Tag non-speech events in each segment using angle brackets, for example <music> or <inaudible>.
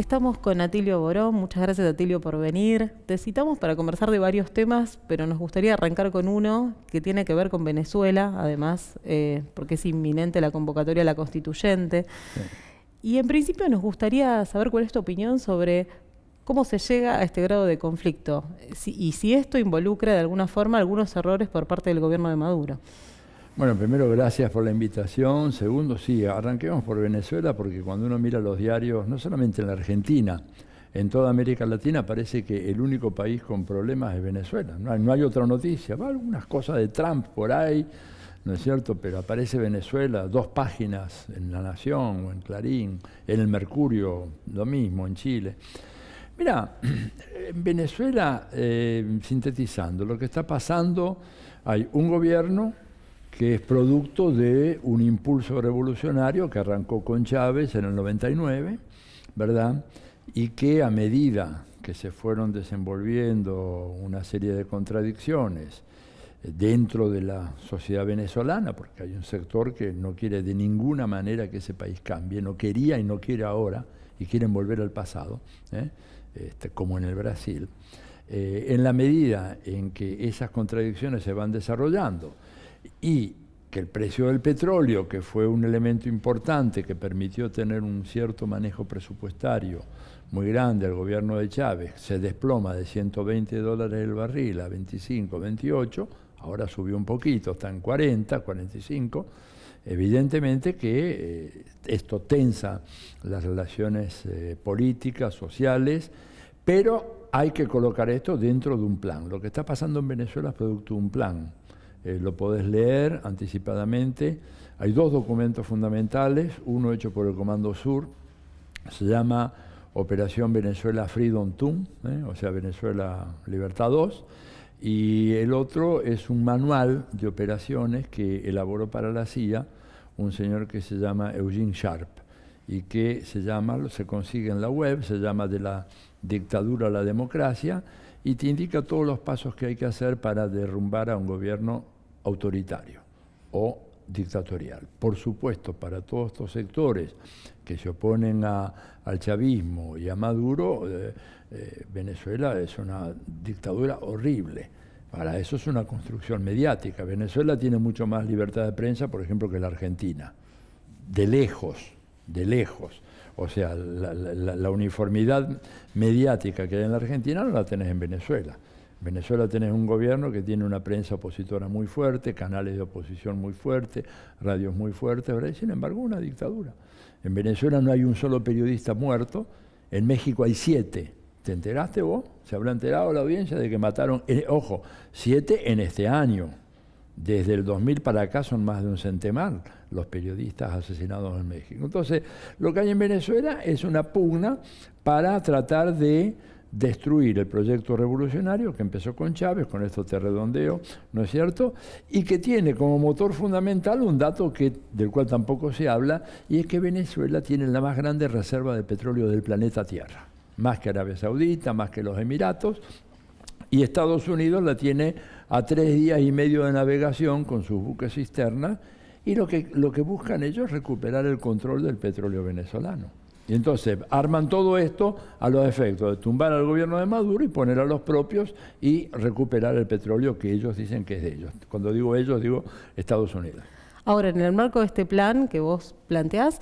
Estamos con Atilio Borón, muchas gracias Atilio por venir. Te citamos para conversar de varios temas, pero nos gustaría arrancar con uno que tiene que ver con Venezuela, además, eh, porque es inminente la convocatoria a la constituyente. Y en principio nos gustaría saber cuál es tu opinión sobre cómo se llega a este grado de conflicto y si esto involucra de alguna forma algunos errores por parte del gobierno de Maduro. Bueno, primero gracias por la invitación. Segundo, sí, arranquemos por Venezuela porque cuando uno mira los diarios, no solamente en la Argentina, en toda América Latina parece que el único país con problemas es Venezuela. No hay, otra noticia. Va algunas cosas de Trump por ahí, ¿no es cierto? Pero aparece Venezuela, dos páginas en La Nación o en Clarín, en el Mercurio, lo mismo, en Chile. Mira, en Venezuela, eh, sintetizando, lo que está pasando, hay un gobierno que es producto de un impulso revolucionario que arrancó con Chávez en el 99, ¿verdad? Y que a medida que se fueron desenvolviendo una serie de contradicciones eh, dentro de la sociedad venezolana, porque hay un sector que no quiere de ninguna manera que ese país cambie, no quería y no quiere ahora, y quieren volver al pasado, ¿eh? este, como en el Brasil, eh, en la medida en que esas contradicciones se van desarrollando, y que el precio del petróleo, que fue un elemento importante que permitió tener un cierto manejo presupuestario muy grande al gobierno de Chávez, se desploma de 120 dólares el barril a 25, 28, ahora subió un poquito, está en 40, 45, evidentemente que eh, esto tensa las relaciones eh, políticas, sociales, pero hay que colocar esto dentro de un plan. Lo que está pasando en Venezuela es producto de un plan eh, lo podés leer anticipadamente. Hay dos documentos fundamentales, uno hecho por el Comando Sur, se llama Operación Venezuela Freedom 2, ¿eh? o sea, Venezuela Libertad 2, y el otro es un manual de operaciones que elaboró para la CIA un señor que se llama Eugene Sharp y que se llama, se consigue en la web, se llama de la dictadura a la democracia y te indica todos los pasos que hay que hacer para derrumbar a un gobierno autoritario o dictatorial. Por supuesto, para todos estos sectores que se oponen al chavismo y a Maduro, eh, eh, Venezuela es una dictadura horrible. Para eso es una construcción mediática. Venezuela tiene mucho más libertad de prensa, por ejemplo, que la Argentina. De lejos, de lejos. O sea, la, uniformidad mediática que hay en la Argentina no la tenés en Venezuela. En Venezuela tenés un gobierno que tiene una prensa opositora muy fuerte, canales de oposición muy fuertes, radios muy fuertes, ¿verdad? sin embargo una dictadura. En Venezuela no hay un solo periodista muerto, en México hay siete. ¿Te enteraste vos? ¿Se habrá enterado la audiencia de que mataron, eh, ojo, siete en este año? Desde el 2000 para acá son más de un centenar los periodistas asesinados en México. Entonces, lo que hay en Venezuela es una pugna para tratar de destruir el proyecto revolucionario que empezó con Chávez, con esto te redondeo, ¿no es cierto? Y que tiene como motor fundamental un dato que, del cual tampoco se habla, y es que Venezuela tiene la más grande reserva de petróleo del planeta Tierra, más que Arabia Saudita, más que los Emiratos, y Estados Unidos la tiene a tres días y medio de navegación con sus buques cisternas y lo que, lo que buscan ellos es recuperar el control del petróleo venezolano. Y entonces arman todo esto a los efectos de tumbar al gobierno de Maduro y poner a los propios y recuperar el petróleo que ellos dicen que es de ellos. Cuando digo ellos, digo Estados Unidos. Ahora, en el marco de este plan que vos planteás,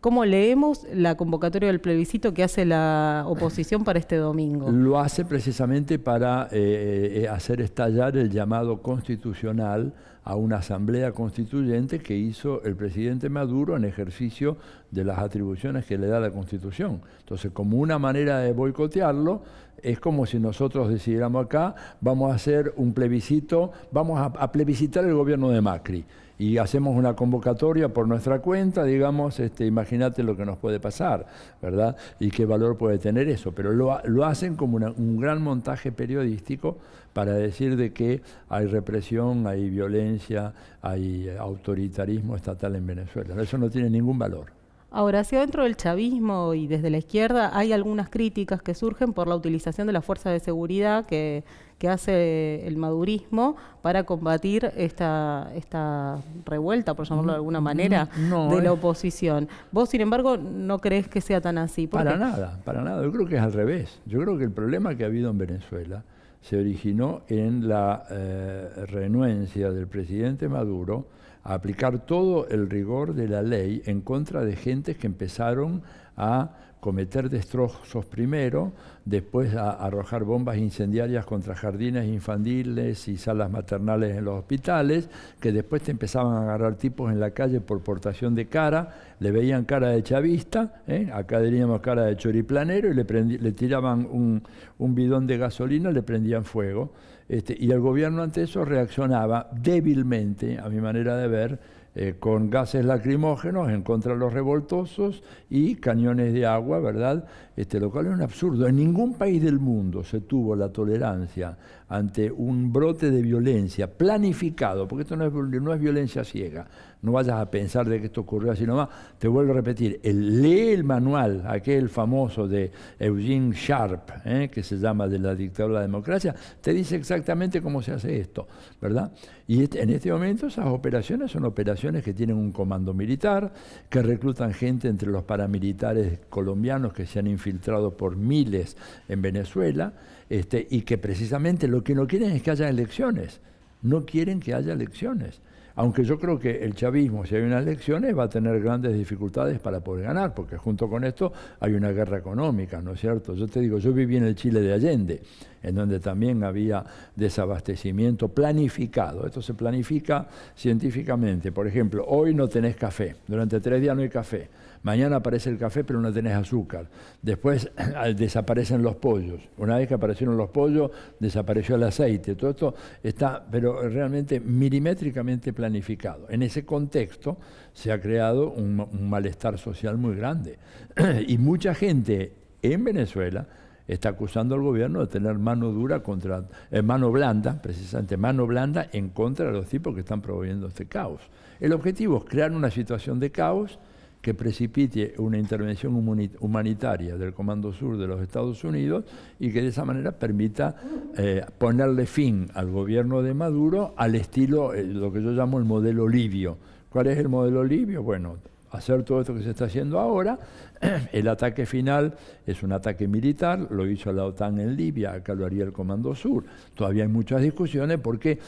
¿Cómo leemos la convocatoria del plebiscito que hace la oposición para este domingo? Lo hace precisamente para eh, eh, hacer estallar el llamado constitucional a una asamblea constituyente que hizo el presidente Maduro en ejercicio de las atribuciones que le da la Constitución. Entonces, como una manera de boicotearlo, es como si nosotros decidiéramos acá, vamos a hacer un plebiscito, vamos a plebiscitar el gobierno de Macri y hacemos una convocatoria por nuestra cuenta, digamos, este, imagínate lo que nos puede pasar, ¿verdad? Y qué valor puede tener eso. Pero lo, lo hacen como un gran montaje periodístico para decir de que hay represión, hay violencia, hay autoritarismo estatal en Venezuela. Eso no tiene ningún valor. Ahora, hacia dentro del chavismo y desde la izquierda hay algunas críticas que surgen por la utilización de la fuerza de seguridad que, hace el madurismo para combatir esta, esta revuelta, por llamarlo de alguna manera, de la oposición. Vos, sin embargo, no crees que sea tan así. Para nada, para nada. Yo creo que es al revés. Yo creo que el problema que ha habido en Venezuela se originó en la eh, renuencia del presidente Maduro a aplicar todo el rigor de la ley en contra de gentes que empezaron a cometer destrozos primero, después a arrojar bombas incendiarias contra jardines infantiles y salas maternales en los hospitales, que después te empezaban a agarrar tipos en la calle por portación de cara, le veían cara de chavista, ¿eh? acá diríamos cara de choriplanero, y le, le tiraban un, un, bidón de gasolina, le prendían fuego. Este, y el gobierno ante eso reaccionaba débilmente, a mi manera de ver, eh, con gases lacrimógenos en contra de los revoltosos y cañones de agua, ¿verdad? Este, lo cual es un absurdo. En ningún país del mundo se tuvo la tolerancia ante un brote de violencia planificado, porque esto no es, no es violencia ciega, no vayas a pensar de que esto ocurrió así nomás. Te vuelvo a repetir, el, lee el manual, aquel famoso de Eugene Sharp, ¿eh? que se llama de la dictadura de la democracia, te dice exactamente cómo se hace esto, ¿verdad? Y este, en este momento esas operaciones son operaciones que tienen un comando militar, que reclutan gente entre los paramilitares colombianos que se han infiltrado por miles en Venezuela, este, y que precisamente lo que no quieren es que haya elecciones, no quieren que haya elecciones. Aunque yo creo que el chavismo, si hay unas elecciones, va a tener grandes dificultades para poder ganar, porque junto con esto hay una guerra económica, ¿no es cierto? Yo te digo, yo viví en el Chile de Allende, en donde también había desabastecimiento planificado. Esto se planifica científicamente. Por ejemplo, hoy no tenés café, durante tres días no hay café. Mañana aparece el café, pero no tenés azúcar. Después <clears throat> desaparecen los pollos. Una vez que aparecieron los pollos, desapareció el aceite. Todo esto está, pero realmente milimétricamente planificado. En ese contexto se ha creado un, malestar social muy grande. <clears throat> y mucha gente en Venezuela está acusando al gobierno de tener mano dura contra, eh, mano blanda, precisamente mano blanda en contra de los tipos que están promoviendo este caos. El objetivo es crear una situación de caos que precipite una intervención humanitaria del Comando Sur de los Estados Unidos y que de esa manera permita eh, ponerle fin al gobierno de Maduro al estilo, eh, lo que yo llamo el modelo libio. ¿Cuál es el modelo libio? Bueno, hacer todo esto que se está haciendo ahora. <clears throat> El ataque final es un ataque militar, lo hizo la OTAN en Libia, acá lo haría el Comando Sur. Todavía hay muchas discusiones porque,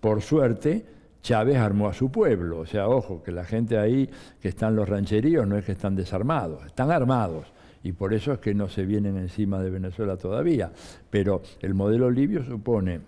por suerte, Chávez armó a su pueblo. O sea, ojo, que la gente ahí que están los rancheríos no es que están desarmados, están armados. Y por eso es que no se vienen encima de Venezuela todavía. Pero el modelo libio supone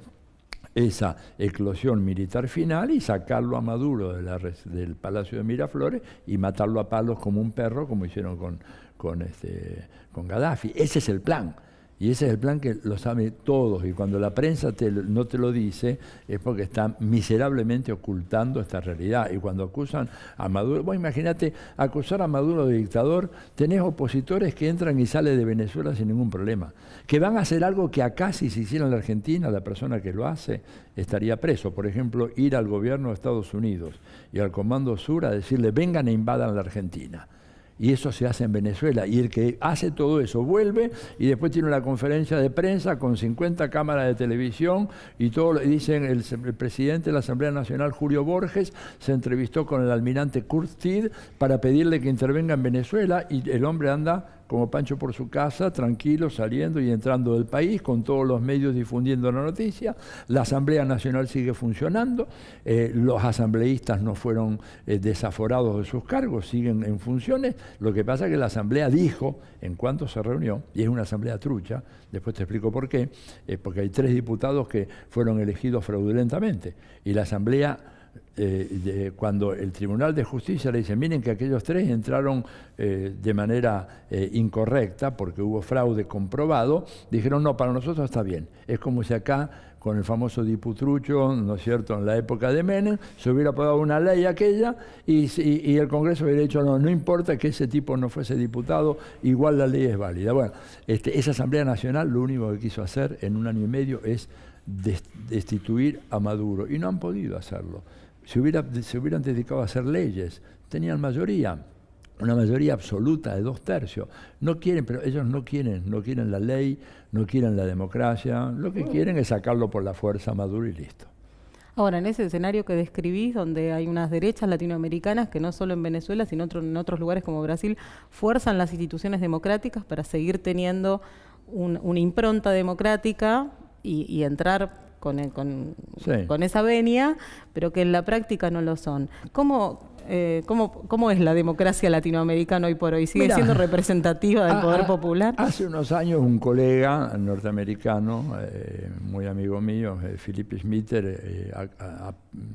esa eclosión militar final y sacarlo a Maduro del Palacio de Miraflores y matarlo a palos como un perro, como hicieron con, con, este, con Gaddafi. Ese es el plan. Y ese es el plan que lo saben todos. Y cuando la prensa no te lo dice, es porque está miserablemente ocultando esta realidad. Y cuando acusan a Maduro, vos imagínate, acusar a Maduro de dictador, tenés opositores que entran y salen de Venezuela sin ningún problema. Que van a hacer algo que acá, si se hiciera en la Argentina, la persona que lo hace estaría preso. Por ejemplo, ir al gobierno de Estados Unidos y al Comando Sur a decirle, vengan e invadan la Argentina y eso se hace en Venezuela. Y el que hace todo eso vuelve y después tiene una conferencia de prensa con 50 cámaras de televisión y todo, dicen el, presidente de la Asamblea Nacional, Julio Borges, se entrevistó con el almirante Kurt para pedirle que intervenga en Venezuela y el hombre anda como Pancho por su casa, tranquilo, saliendo y entrando del país, con todos los medios difundiendo la noticia. La Asamblea Nacional sigue funcionando, eh, los asambleístas no fueron eh, desaforados de sus cargos, siguen en funciones. Lo que pasa es que la Asamblea dijo, en cuanto se reunió, y es una Asamblea trucha, después te explico por qué, eh, porque hay tres diputados que fueron elegidos fraudulentamente, y la Asamblea eh, cuando el Tribunal de Justicia le dice, miren que aquellos tres entraron eh, de manera eh, incorrecta porque hubo fraude comprobado, dijeron, no, para nosotros está bien. Es como si acá, con el famoso diputrucho, ¿no es cierto?, en la época de Menem, se hubiera aprobado una ley aquella y, el Congreso hubiera dicho, no, no importa que ese tipo no fuese diputado, igual la ley es válida. Bueno, este, esa Asamblea Nacional lo único que quiso hacer en un año y medio es destituir a Maduro y no han podido hacerlo se, hubiera, se hubieran dedicado a hacer leyes, tenían mayoría. una mayoría absoluta de dos tercios. No quieren, pero ellos no quieren, no quieren la ley, no quieren la democracia, lo que quieren es sacarlo por la fuerza Maduro y listo. Ahora, en ese escenario que describís, donde hay unas derechas latinoamericanas que no solo en Venezuela, sino en otros lugares como Brasil, fuerzan las instituciones democráticas para seguir teniendo una impronta democrática y, entrar con, con, esa venia, pero que en la práctica no lo son. ¿Cómo, eh, ¿cómo, es la democracia latinoamericana hoy por hoy? ¿Sigue siendo representativa del poder popular? Hace unos años un colega norteamericano, eh, muy amigo mío, eh, Philip Schmitter,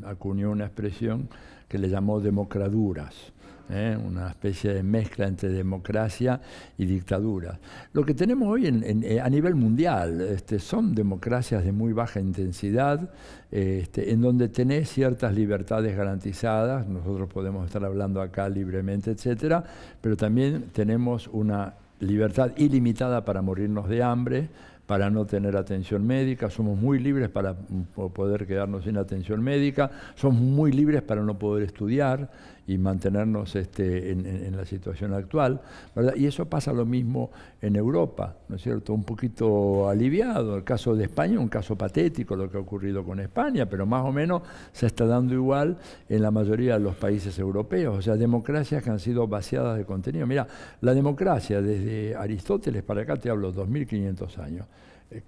acuñó una expresión que le llamó democraduras. ¿Eh? una especie de mezcla entre democracia y dictadura. Lo que tenemos hoy eh, a nivel mundial este, son democracias de muy baja intensidad, este, en donde tenés ciertas libertades garantizadas, nosotros podemos estar hablando acá libremente, etcétera, pero también tenemos una libertad ilimitada para morirnos de hambre, para no tener atención médica, somos muy libres para poder quedarnos sin atención médica, somos muy libres para no poder estudiar y mantenernos este, en, la situación actual. Y eso pasa lo mismo en Europa, ¿no es cierto? Un poquito aliviado. El caso de España, un caso patético lo que ha ocurrido con España, pero más o menos se está dando igual en la mayoría de los países europeos. O sea, democracias que han sido vaciadas de contenido. Mira, la democracia desde Aristóteles para acá, te hablo, 2500 años. Eh,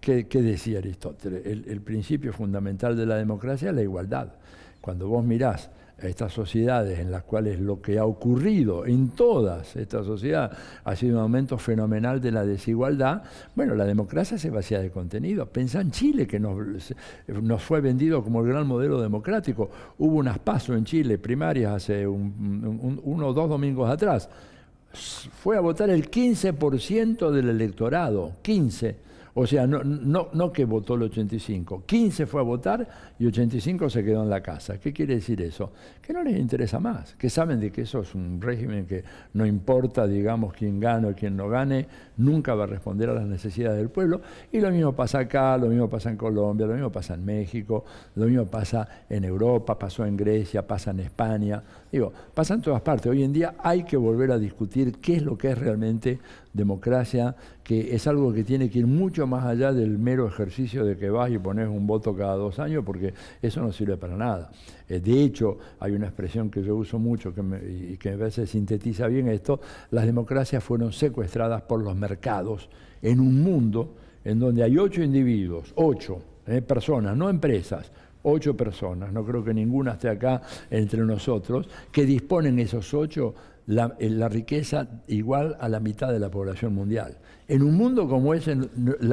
¿Qué, decía Aristóteles? El, principio fundamental de la democracia es la igualdad. Cuando vos mirás a estas sociedades en las cuales lo que ha ocurrido en todas estas sociedades ha sido un aumento fenomenal de la desigualdad, bueno, la democracia se vacía de contenido. Pensá en Chile, que nos, fue vendido como el gran modelo democrático. Hubo unas pasos en Chile primarias hace uno o dos domingos atrás. Fue a votar el 15% del electorado, 15%. O sea, no, no, no que votó el 85, 15 fue a votar y 85 se quedó en la casa. ¿Qué quiere decir eso? Que no les interesa más, que saben de que eso es un régimen que no importa, digamos, quién gane o quién no gane, nunca va a responder a las necesidades del pueblo. Y lo mismo pasa acá, lo mismo pasa en Colombia, lo mismo pasa en México, lo mismo pasa en Europa, pasó en Grecia, pasa en España. Digo, pasa en todas partes. Hoy en día hay que volver a discutir qué es lo que es realmente democracia, que es algo que tiene que ir mucho más allá del mero ejercicio de que vas y pones un voto cada dos años, porque eso no sirve para nada. Eh, de hecho, hay una expresión que yo uso mucho que y que a veces sintetiza bien esto, las democracias fueron secuestradas por los mercados en un mundo en donde hay ocho individuos, ocho eh, personas, no empresas, ocho personas, no creo que ninguna esté acá entre nosotros, que disponen esos ocho la, eh, la, riqueza igual a la mitad de la población mundial. En un mundo como ese,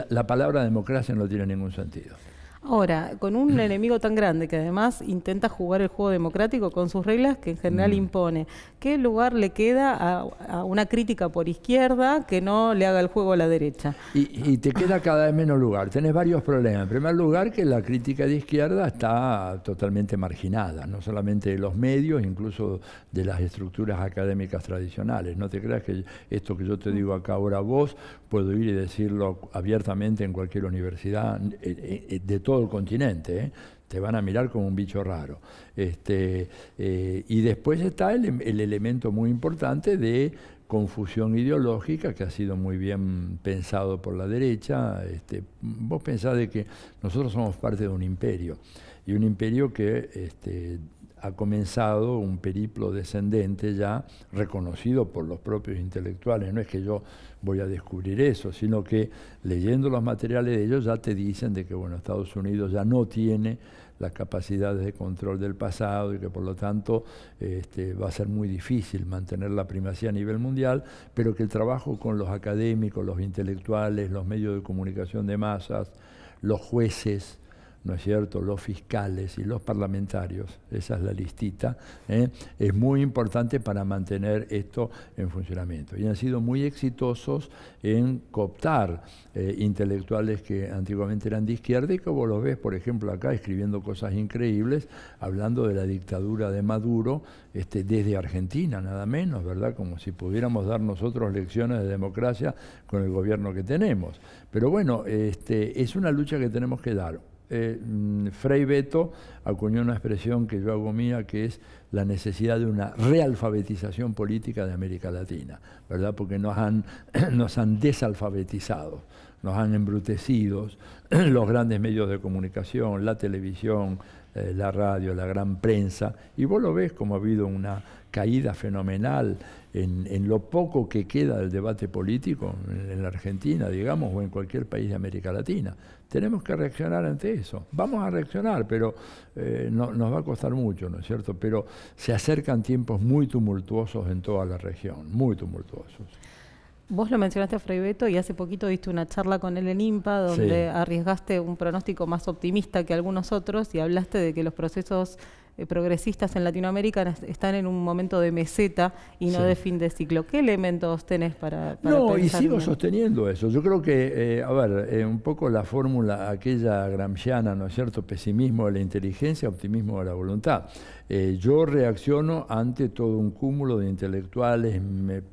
la palabra democracia no tiene ningún sentido. Ahora, con un enemigo tan grande que además intenta jugar el juego democrático con sus reglas que en general mm. impone, ¿qué lugar le queda a, una crítica por izquierda que no le haga el juego a la derecha? Y, te queda cada vez menos lugar. Tenés varios problemas. En primer lugar, que la crítica de izquierda está totalmente marginada, no solamente de los medios, incluso de las estructuras académicas tradicionales. No te creas que esto que yo te digo acá ahora vos, puedo ir y decirlo abiertamente en cualquier universidad eh, eh, de todo el continente. ¿eh? Te van a mirar como un bicho raro. Este, y después está el, elemento muy importante de confusión ideológica que ha sido muy bien pensado por la derecha. Este, vos pensás de que nosotros somos parte de un imperio y un imperio que este, ha comenzado un periplo descendente ya reconocido por los propios intelectuales. No es que yo voy a descubrir eso, sino que leyendo los materiales de ellos ya te dicen de que bueno, Estados Unidos ya no tiene las capacidades de control del pasado y que por lo tanto este, va a ser muy difícil mantener la primacía a nivel mundial, pero que el trabajo con los académicos, los intelectuales, los medios de comunicación de masas, los jueces, ¿no es cierto?, los fiscales y los parlamentarios, esa es la listita, ¿eh? es muy importante para mantener esto en funcionamiento. Y han sido muy exitosos en cooptar eh, intelectuales que antiguamente eran de izquierda y que vos los ves, por ejemplo, acá escribiendo cosas increíbles, hablando de la dictadura de Maduro este, desde Argentina, nada menos, ¿verdad?, como si pudiéramos dar nosotros lecciones de democracia con el gobierno que tenemos. Pero bueno, este, es una lucha que tenemos que dar eh, mm, Frei Beto acuñó una expresión que yo hago mía, que es la necesidad de una realfabetización política de América Latina, ¿verdad? Porque nos han, <clears throat> nos han desalfabetizado, nos han embrutecido <clears throat> los grandes medios de comunicación, la televisión, eh, la radio, la gran prensa, y vos lo ves como ha habido una caída fenomenal en, lo poco que queda del debate político en, la Argentina, digamos, o en cualquier país de América Latina. Tenemos que reaccionar ante eso. Vamos a reaccionar, pero eh, no, nos va a costar mucho, ¿no es cierto? Pero se acercan tiempos muy tumultuosos en toda la región, muy tumultuosos. Vos lo mencionaste a Frei Beto y hace poquito diste una charla con él en IMPA donde arriesgaste un pronóstico más optimista que algunos otros y hablaste de que los procesos eh, progresistas en Latinoamérica están en un momento de meseta y no de fin de ciclo. ¿Qué elementos tenés para, para No, y sigo sosteniendo eso. Yo creo que, eh, a ver, eh, un poco la fórmula aquella gramsciana, ¿no es cierto? Pesimismo de la inteligencia, optimismo de la voluntad. Yo reacciono ante todo un cúmulo de intelectuales,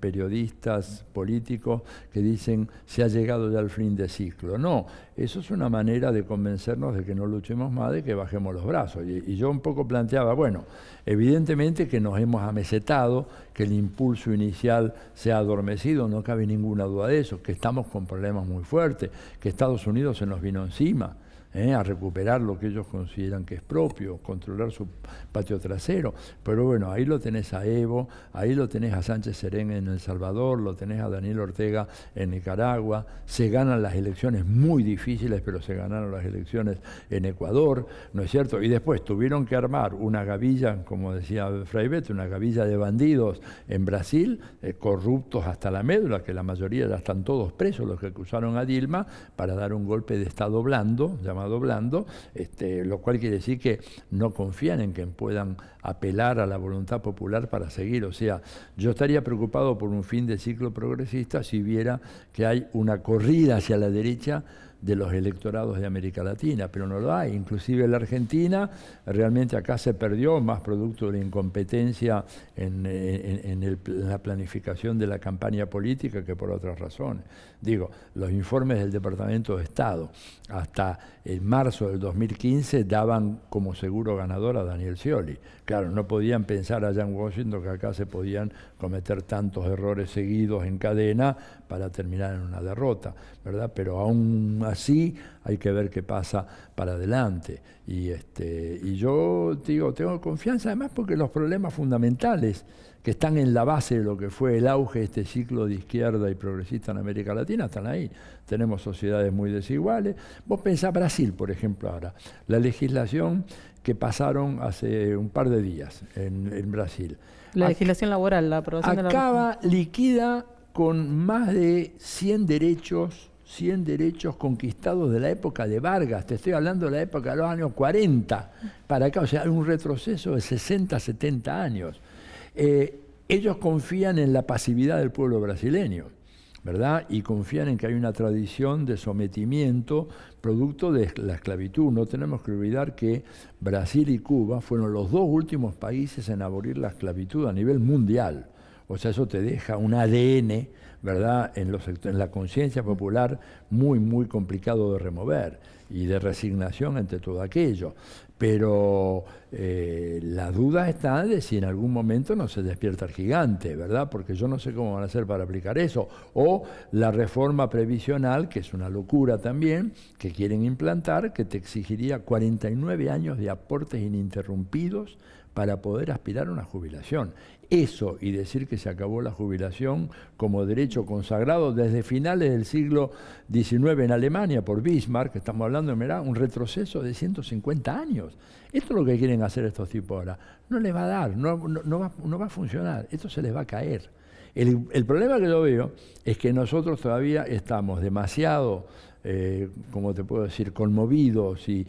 periodistas, políticos que dicen se ha llegado ya al fin de ciclo. No, eso es una manera de convencernos de que no luchemos más, de que bajemos los brazos. Y, yo un poco planteaba, bueno, evidentemente que nos hemos amesetado, que el impulso inicial se ha adormecido, no cabe ninguna duda de eso, que estamos con problemas muy fuertes, que Estados Unidos se nos vino encima. ¿Eh? a recuperar lo que ellos consideran que es propio, controlar su patio trasero. Pero bueno, ahí lo tenés a Evo, ahí lo tenés a Sánchez Serén en El Salvador, lo tenés a Daniel Ortega en Nicaragua, se ganan las elecciones muy difíciles, pero se ganaron las elecciones en Ecuador, ¿no es cierto? Y después tuvieron que armar una gavilla, como decía Fray Beto, una gavilla de bandidos en Brasil, eh, corruptos hasta la médula, que la mayoría ya están todos presos, los que acusaron a Dilma, para dar un golpe de Estado blando, llamado doblando, este, lo cual quiere decir que no confían en que puedan apelar a la voluntad popular para seguir. O sea, yo estaría preocupado por un fin de ciclo progresista si viera que hay una corrida hacia la derecha de los electorados de América Latina, pero no lo hay. Inclusive la Argentina, realmente acá se perdió más producto de incompetencia en, la planificación de la campaña política que por otras razones. Digo, los informes del Departamento de Estado hasta el marzo del 2015 daban como seguro ganador a Daniel Scioli. Claro, no podían pensar allá en Washington que acá se podían cometer tantos errores seguidos en cadena para terminar en una derrota, ¿verdad? Pero aún así hay que ver qué pasa para adelante. Y, este, y yo digo, tengo confianza además porque los problemas fundamentales que están en la base de lo que fue el auge de este ciclo de izquierda y progresista en América Latina, están ahí. Tenemos sociedades muy desiguales. Vos pensás Brasil, por ejemplo, ahora. La legislación que pasaron hace un par de días en, Brasil. La legislación laboral, la aprobación acaba, de la... liquida con más de 100 derechos 100 derechos conquistados de la época de Vargas, te estoy hablando de la época de los años 40 para acá, o sea, hay un retroceso de 60, 70 años. Eh, ellos confían en la pasividad del pueblo brasileño, ¿verdad? Y confían en que hay una tradición de sometimiento producto de la esclavitud. No tenemos que olvidar que Brasil y Cuba fueron los dos últimos países en abolir la esclavitud a nivel mundial. O sea, eso te deja un ADN ¿verdad? En, los, en la conciencia popular muy, muy complicado de remover y de resignación ante todo aquello. Pero eh, la duda está de si en algún momento no se despierta el gigante, ¿verdad? Porque yo no sé cómo van a hacer para aplicar eso. O la reforma previsional, que es una locura también, que quieren implantar, que te exigiría 49 años de aportes ininterrumpidos para poder aspirar a una jubilación. Eso y decir que se acabó la jubilación como derecho consagrado desde finales del siglo XIX en Alemania por Bismarck, estamos hablando de un retroceso de 150 años. Esto es lo que quieren hacer estos tipos ahora. No les va a dar, no, va, a funcionar, esto se les va a caer. El, problema que yo veo es que nosotros todavía estamos demasiado eh, como te puedo decir, conmovidos y,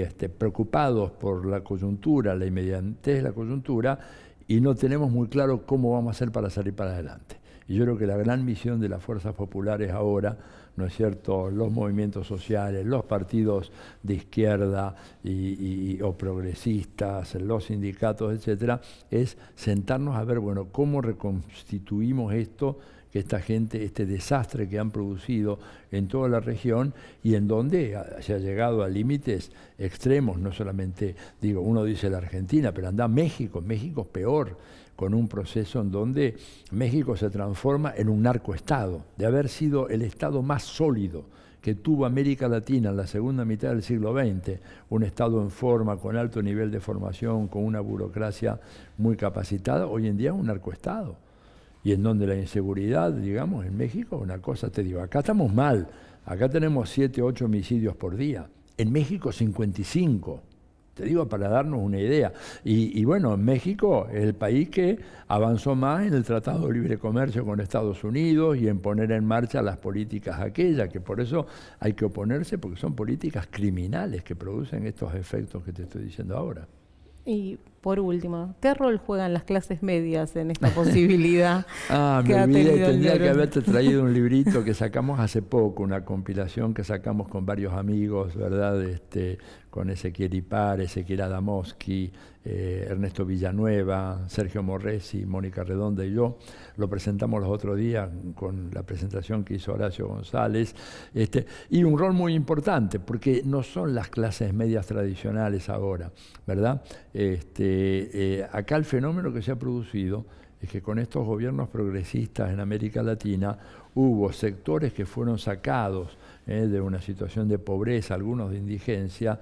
este, preocupados por la coyuntura, la inmediatez de la coyuntura, y no tenemos muy claro cómo vamos a hacer para salir para adelante. Y yo creo que la gran misión de las fuerzas populares ahora, ¿no es cierto?, los movimientos sociales, los partidos de izquierda y, o progresistas, los sindicatos, etcétera, es sentarnos a ver, bueno, cómo reconstituimos esto que esta gente, este desastre que han producido en toda la región y en donde se ha llegado a límites extremos, no solamente, digo, uno dice la Argentina, pero anda México, México es peor, con un proceso en donde México se transforma en un narcoestado, de haber sido el estado más sólido que tuvo América Latina en la segunda mitad del siglo XX, un Estado en forma, con alto nivel de formación, con una burocracia muy capacitada, hoy en día es un narcoestado. Y en donde la inseguridad, digamos, en México, una cosa te digo, acá estamos mal, acá tenemos 7, 8 homicidios por día, en México 55. Te digo para darnos una idea. Y, bueno, México es el país que avanzó más en el Tratado de Libre Comercio con Estados Unidos y en poner en marcha las políticas aquellas, que por eso hay que oponerse, porque son políticas criminales que producen estos efectos que te estoy diciendo ahora. Y por último, ¿qué rol juegan las clases medias en esta posibilidad? <laughs> ah, me olvidé, tendría que haberte traído un <laughs> librito que sacamos hace poco, una compilación que sacamos con varios amigos, ¿verdad? Este, con Ezequiel Ipar, Ezequiel Adamoski, eh, Ernesto Villanueva, Sergio Morresi, Mónica Redonda y yo. Lo presentamos los otros días con la presentación que hizo Horacio González. Este, y un rol muy importante, porque no son las clases medias tradicionales ahora, ¿verdad? Este, eh, acá el fenómeno que se ha producido es que con estos gobiernos progresistas en América Latina hubo sectores que fueron sacados eh, de una situación de pobreza, algunos de indigencia,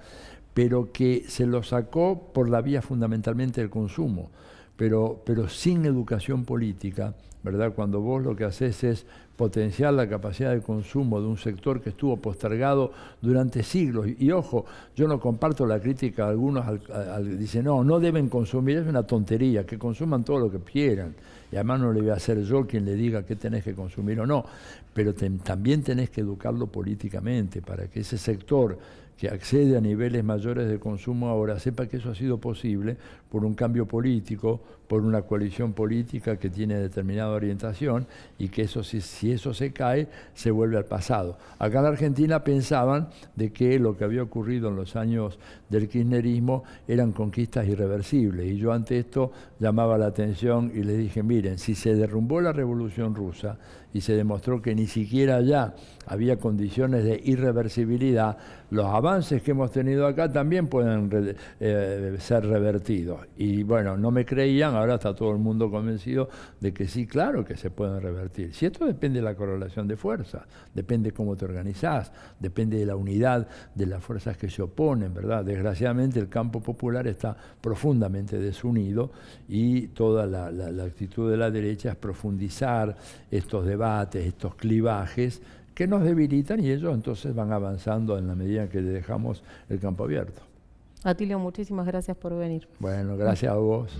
pero que se los sacó por la vía fundamentalmente del consumo, pero, pero sin educación política, ¿verdad? Cuando vos lo que haces es potenciar la capacidad de consumo de un sector que estuvo postergado durante siglos. Y, ojo, yo no comparto la crítica de algunos, al, dicen, no, no deben consumir, es una tontería, que consuman todo lo que quieran. Y además no le voy a ser yo quien le diga qué tenés que consumir o no, pero también tenés que educarlo políticamente para que ese sector que accede a niveles mayores de consumo ahora sepa que eso ha sido posible por un cambio político, por una coalición política que tiene determinada orientación y que eso si, si eso se cae se vuelve al pasado. Acá en Argentina pensaban de que lo que había ocurrido en los años del kirchnerismo eran conquistas irreversibles y yo ante esto llamaba la atención y les dije, miren, si se derrumbó la revolución rusa y se demostró que ni siquiera ya había condiciones de irreversibilidad, los avances que hemos tenido acá también pueden eh, ser revertidos. Y bueno, no me creían, ahora está todo el mundo convencido de que sí, claro que se pueden revertir. Si esto depende de la correlación de fuerzas, depende cómo te organizás, depende de la unidad de las fuerzas que se oponen, ¿verdad? Desgraciadamente el campo popular está profundamente desunido y toda la, la actitud de la derecha es profundizar estos debates, estos clivajes, que nos debilitan y ellos entonces van avanzando en la medida en que dejamos el campo abierto. Atilio, muchísimas gracias por venir. Bueno, gracias a vos.